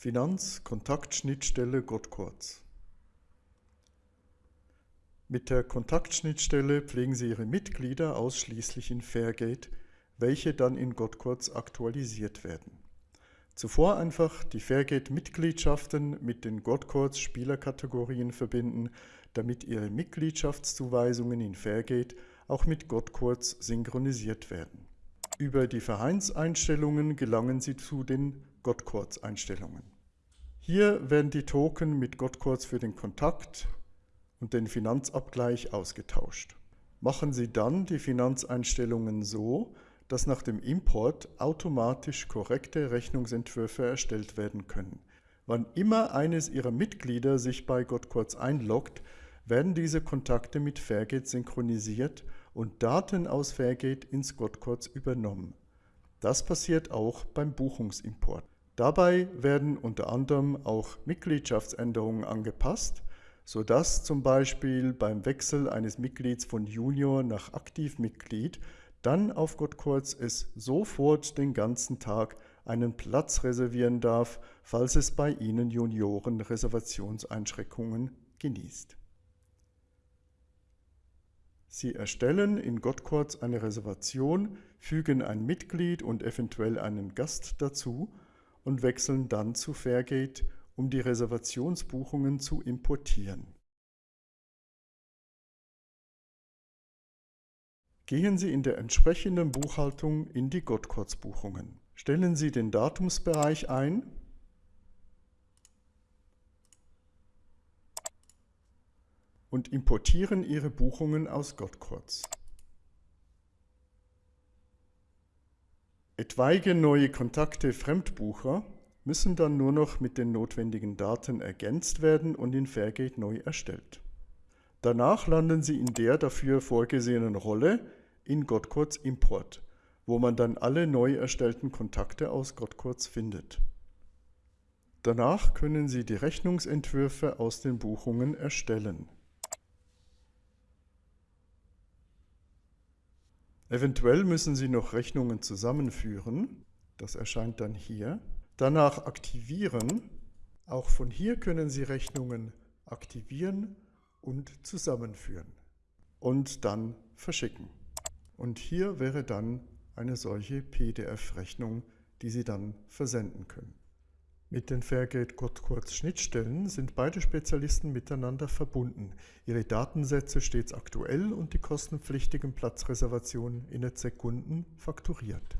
Finanz-Kontaktschnittstelle Gottkurz. Mit der Kontaktschnittstelle pflegen Sie Ihre Mitglieder ausschließlich in Fairgate, welche dann in Gottkurz aktualisiert werden. Zuvor einfach die Fairgate-Mitgliedschaften mit den Gottkurz-Spielerkategorien verbinden, damit Ihre Mitgliedschaftszuweisungen in Fairgate auch mit Gottkurz synchronisiert werden. Über die Vereinseinstellungen gelangen Sie zu den Gottkurz-Einstellungen. Hier werden die Token mit Gottkurz für den Kontakt und den Finanzabgleich ausgetauscht. Machen Sie dann die Finanzeinstellungen so, dass nach dem Import automatisch korrekte Rechnungsentwürfe erstellt werden können. Wann immer eines Ihrer Mitglieder sich bei Gottkurz einloggt, werden diese Kontakte mit Fairgate synchronisiert und Daten aus Fairgate ins Gottkurz übernommen. Das passiert auch beim Buchungsimport. Dabei werden unter anderem auch Mitgliedschaftsänderungen angepasst, sodass zum Beispiel beim Wechsel eines Mitglieds von Junior nach Aktivmitglied dann auf Gottkurz es sofort den ganzen Tag einen Platz reservieren darf, falls es bei Ihnen Junioren Reservationseinschränkungen genießt. Sie erstellen in Gottkurz eine Reservation, fügen ein Mitglied und eventuell einen Gast dazu und wechseln dann zu Fairgate, um die Reservationsbuchungen zu importieren. Gehen Sie in der entsprechenden Buchhaltung in die Gottkurz-Buchungen. Stellen Sie den Datumsbereich ein und importieren Ihre Buchungen aus Gottkurz. Etwaige neue Kontakte Fremdbucher müssen dann nur noch mit den notwendigen Daten ergänzt werden und in Fairgate neu erstellt. Danach landen Sie in der dafür vorgesehenen Rolle in Gottkurz Import, wo man dann alle neu erstellten Kontakte aus Gottkurz findet. Danach können Sie die Rechnungsentwürfe aus den Buchungen erstellen. Eventuell müssen Sie noch Rechnungen zusammenführen, das erscheint dann hier. Danach aktivieren, auch von hier können Sie Rechnungen aktivieren und zusammenführen und dann verschicken. Und hier wäre dann eine solche PDF-Rechnung, die Sie dann versenden können. Mit den Fairgate Kurz Schnittstellen sind beide Spezialisten miteinander verbunden, ihre Datensätze stets aktuell und die kostenpflichtigen Platzreservationen in Sekunden fakturiert.